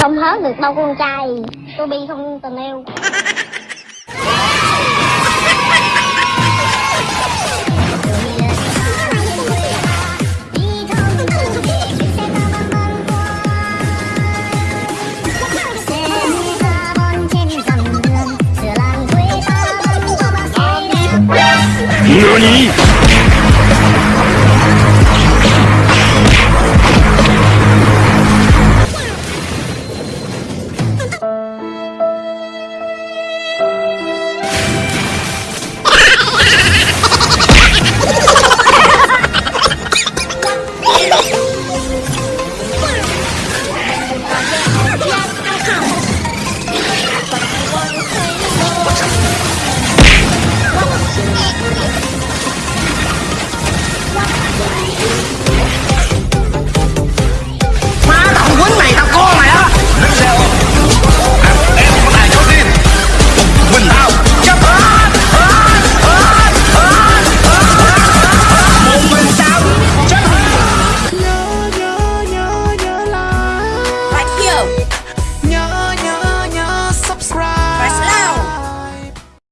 Không hết được đâu con trai. Tôi bi không tình yêu. 何？